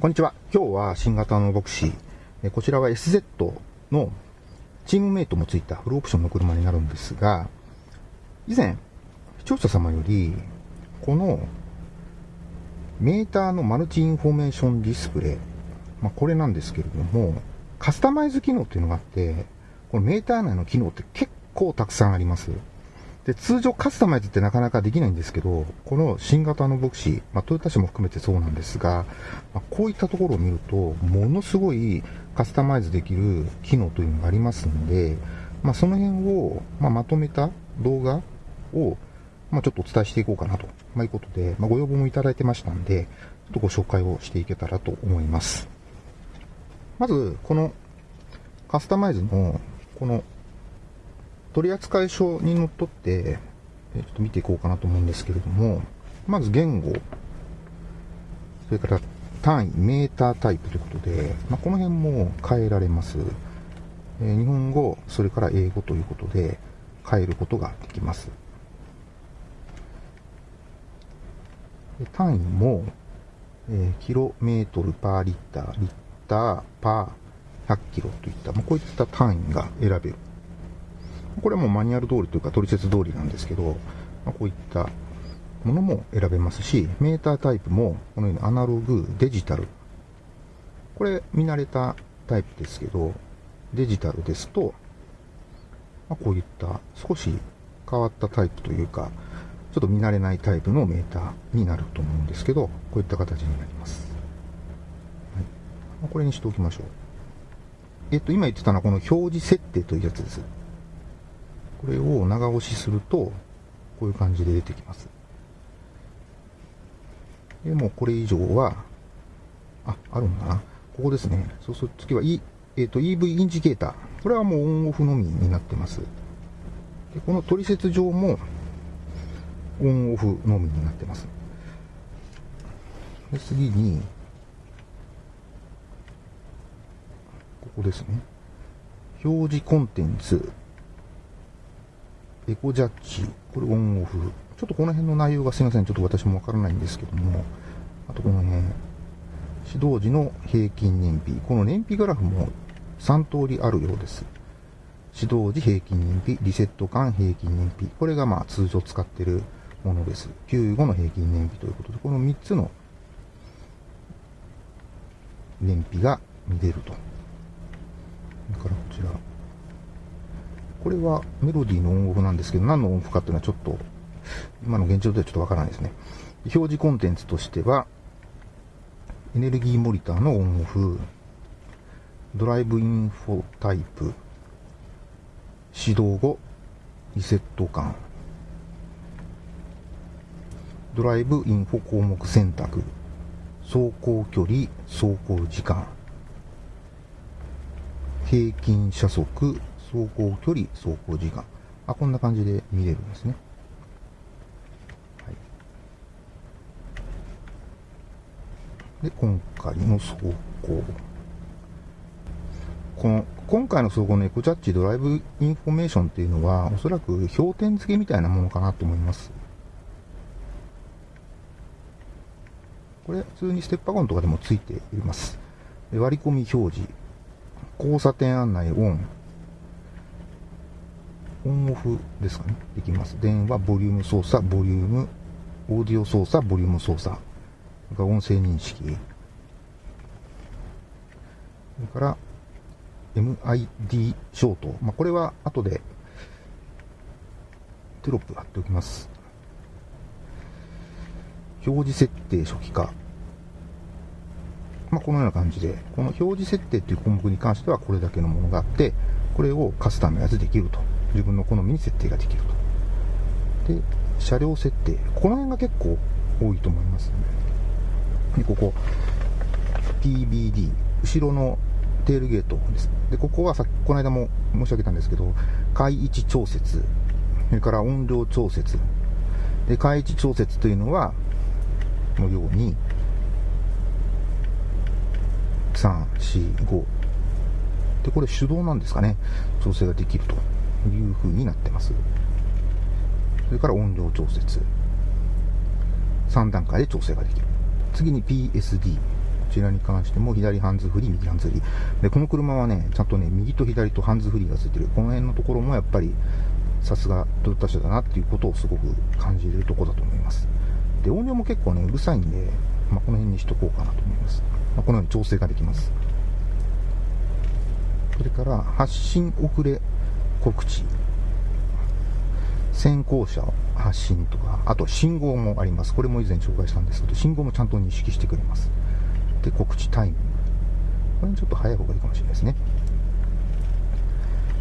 こんにちは。今日は新型のヴォクシー。こちらは SZ のチームメイトもついたフルオプションの車になるんですが、以前、視聴者様より、このメーターのマルチインフォメーションディスプレイ、まあ、これなんですけれども、カスタマイズ機能っていうのがあって、このメーター内の機能って結構たくさんあります。で、通常カスタマイズってなかなかできないんですけど、この新型のヴォクシー、まあ、トヨタ車も含めてそうなんですが、まあ、こういったところを見ると、ものすごいカスタマイズできる機能というのがありますんで、まあ、その辺を、ま、まとめた動画を、ま、ちょっとお伝えしていこうかなと、ま、いうことで、ま、ご要望もいただいてましたんで、ちょっとご紹介をしていけたらと思います。まず、このカスタマイズの、この取扱書にのっとって、ちょっと見ていこうかなと思うんですけれども、まず言語、それから単位、メータータイプということで、まあ、この辺も変えられます。えー、日本語、それから英語ということで変えることができます。単位も、えー、キロメートルパーリッター、リッターパー100キロといった、まあ、こういった単位が選べる。これもマニュアル通りというか取説通りなんですけど、まあ、こういったものも選べますし、メータータイプもこのようにアナログ、デジタル。これ見慣れたタイプですけど、デジタルですと、まあ、こういった少し変わったタイプというか、ちょっと見慣れないタイプのメーターになると思うんですけど、こういった形になります。はい、これにしておきましょう。えっと、今言ってたのはこの表示設定というやつです。これを長押しすると、こういう感じで出てきます。でもこれ以上は、あ、あるんだな？ここですね。そうすると次は、e えーと、EV インジケーター。これはもうオンオフのみになってます。でこの取説上もオンオフのみになってます。で次に、ここですね。表示コンテンツ。エコジャッジ、これオンオフ。ちょっとこの辺の内容がすいません、ちょっと私もわからないんですけども、あとこの辺、指導時の平均燃費。この燃費グラフも3通りあるようです。指導時平均燃費、リセット間平均燃費。これがまあ通常使ってるものです。給後の平均燃費ということで、この3つの燃費が見れると。それからこちら。これはメロディーのオンオフなんですけど、何のオンオフかっていうのはちょっと、今の現状ではちょっとわからないですね。表示コンテンツとしては、エネルギーモニターのオンオフ、ドライブインフォタイプ、始動後、リセット感、ドライブインフォ項目選択、走行距離、走行時間、平均車速、走行距離、走行時間。あ、こんな感じで見れるんですね。はい、で、今回の走行。この、今回の走行のエコジャッジドライブインフォメーションっていうのは、おそらく評点付けみたいなものかなと思います。これ、普通にステップワゴンとかでもついています。割り込み表示、交差点案内オン、オンオフですかね。できます。電話、ボリューム操作、ボリューム、オーディオ操作、ボリューム操作。それから音声認識。それから、MID ショート。まあ、これは後でテロップ貼っておきます。表示設定初期化。まあ、このような感じで、この表示設定っていう項目に関してはこれだけのものがあって、これをカスタマイズできると。自分の好みに設定ができると。で、車両設定。この辺が結構多いと思います、で、ここ、PBD、後ろのテールゲートです。で、ここはさっき、この間も申し上げたんですけど、階位置調節、それから音量調節。で、階位置調節というのは、のように、3、4、5。で、これ手動なんですかね。調整ができると。いう風になってます。それから音量調節。3段階で調整ができる。次に PSD こ。ちらに関しても左ハンズフリー、右ハンズフリー。で、この車はね、ちゃんとね、右と左とハンズフリーがついてる。この辺のところもやっぱり、さすがトヨタ車だなっていうことをすごく感じるとこだと思います。で、音量も結構ね、うるさいんで、まあ、この辺にしとこうかなと思います。まあ、このように調整ができます。それから、発信遅れ告知。先行車発信とか、あと信号もあります。これも以前紹介したんですけど、信号もちゃんと認識してくれます。で、告知タイミング。これちょっと早い方がいいかもしれないですね。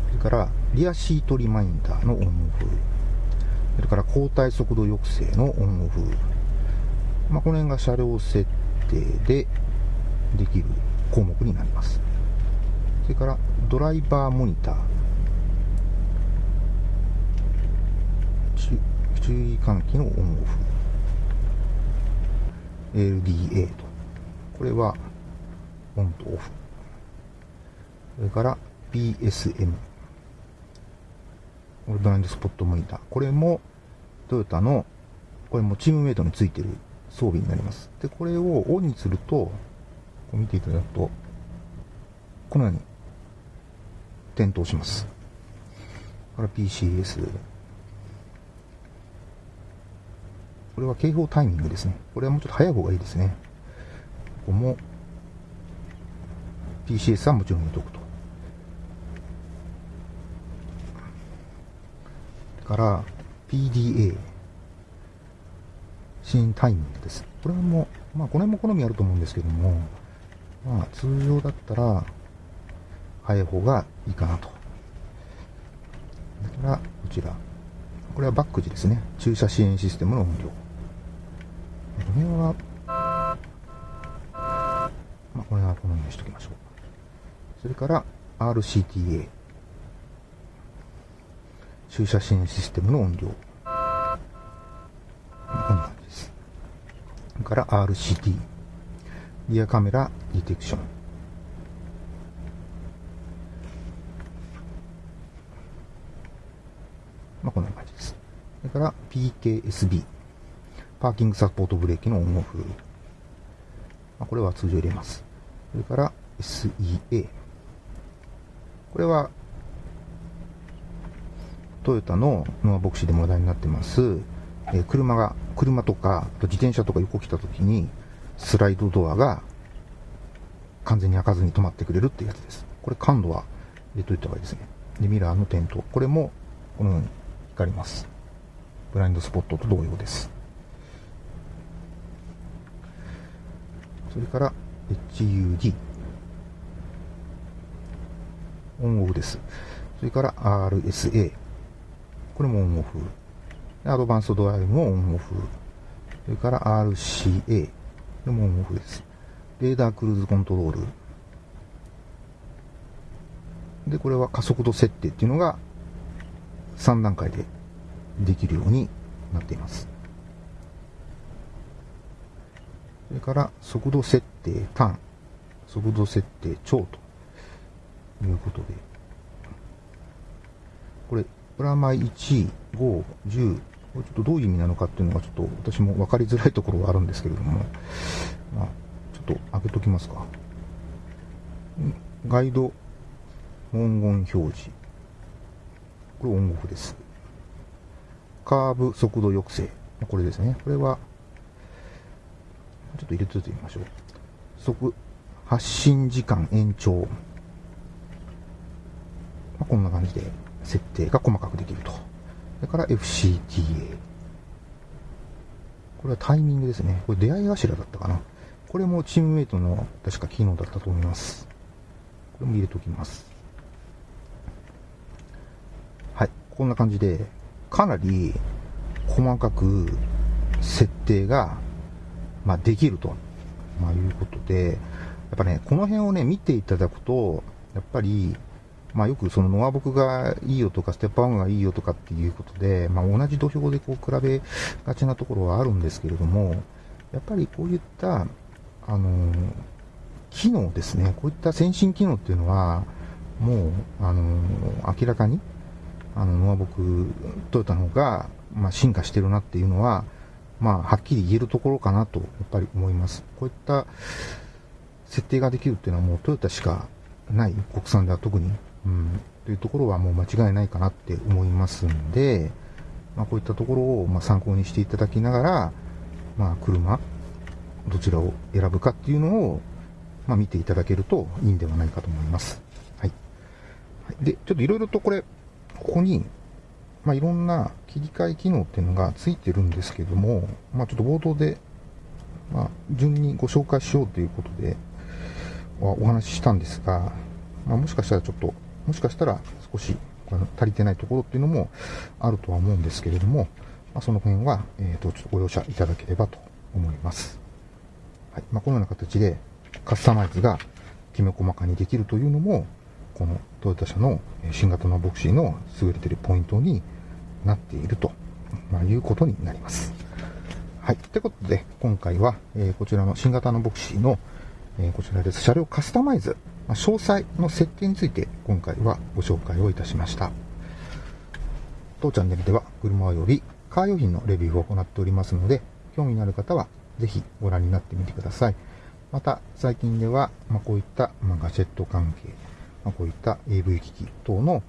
それから、リアシートリマインダーのオンオフ。それから、交代速度抑制のオンオフ。まあ、この辺が車両設定でできる項目になります。それから、ドライバーモニター。注意喚起のオンオフ。LDA と。これはオンとオフ。それから PSM。ブラインドスポットモニター。これもトヨタの、これもチームメイトについてる装備になります。で、これをオンにすると、見ていただくと、このように点灯します。これ PCS。これは警報タイミングですね。これはもうちょっと早い方がいいですね。ここも PCS はもちろん入れておくと。から PDA 新タイミングです。これも、まあこれも好みあると思うんですけども、まあ通常だったら早い方がいいかなと。だから、こちら。これはバック時ですね。駐車支援システムの音量。この辺は、まあこれはこのようにしときましょう。それから RCTA。駐車支援システムの音量。こんな感じです。それから RCT。リアカメラディテクション。まあ、こんな感じです。それから PKSB。パーキングサポートブレーキのオンオフ。まあ、これは通常入れます。それから SEA。これはトヨタのノアボクシーでも話題になってます、えー、車が、車とか、自転車とか横来た時に、スライドドアが完全に開かずに止まってくれるっていうやつです。これ感度は入れといた方がいいですね。で、ミラーの点灯。これも、このように光ります。ブラインドスポットと同様です。それから、HUD。オンオフです。それから RSA。これもオンオフ。アドバンスドドライブもオンオフ。それから RCA。これもオンオフです。レーダークルーズコントロール。で、これは加速度設定っていうのが3段階でできるようになっています。それから速度設定ターン、速度設定超ということで、これプラマイ1、5、10、これちょっとどういう意味なのかっていうのがちょっと私も分かりづらいところがあるんですけれども、まあ、ちょっと開けときますか。ガイド文言表示。これオンオフです。カーブ速度抑制。これですね。これは、ちょっと入れておいてみましょう。速、発信時間延長。まあ、こんな感じで設定が細かくできると。それから FCTA。これはタイミングですね。これ出会い頭だったかな。これもチームメイトの確か機能だったと思います。これも入れておきます。はい。こんな感じで、かなり細かく設定が、まあ、できると、まあ、いうことで、やっぱね、この辺をね、見ていただくと、やっぱり、まあ、よくそのノアボクがいいよとか、ステップワンがいいよとかっていうことで、まあ、同じ土俵でこう比べがちなところはあるんですけれども、やっぱりこういった、あの、機能ですね、こういった先進機能っていうのは、もう、あの、明らかに、あの、ノアボク、トヨタの方が、まあ、進化してるなっていうのは、まあ、はっきり言えるところかなと、やっぱり思います。こういった、設定ができるっていうのはもうトヨタしかない、国産では特に、うん、というところはもう間違いないかなって思いますんで、まあ、こういったところをま参考にしていただきながら、まあ、車、どちらを選ぶかっていうのを、まあ、見ていただけるといいんではないかと思います。はい。で、ちょっといろいろとこれ、ここに、まあ、いろんな切り替え機能っていうのがついてるんですけども、まあ、ちょっと冒頭で、まあ、順にご紹介しようということで、お話ししたんですが、まあ、もしかしたらちょっと、もしかしたら少し足りてないところっていうのもあるとは思うんですけれども、まあ、その辺は、えっ、ー、と、ちょっとご容赦いただければと思います。はい。まあ、このような形でカスタマイズがきめ細かにできるというのも、このトヨタ車の新型のボクシーの優れているポイントになっていると、まあ、いうことになります。はい。ということで、今回は、えー、こちらの新型のボクシーの、えー、こちらです。車両カスタマイズ、まあ、詳細の設計について今回はご紹介をいたしました。当チャンネルでは車及びカー用品のレビューを行っておりますので、興味のある方はぜひご覧になってみてください。また、最近では、まあ、こういった、まあ、ガジェット関係、まあ、こういった AV 機器等の、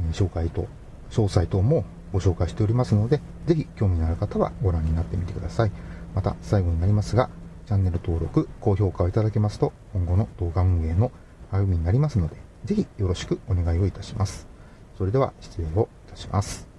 え紹介と、詳細等もご紹介しておりますので、ぜひ興味のある方はご覧になってみてください。また、最後になりますが、チャンネル登録、高評価をいただけますと、今後の動画運営の歩みになりますので、ぜひよろしくお願いをいたします。それでは失礼をいたします。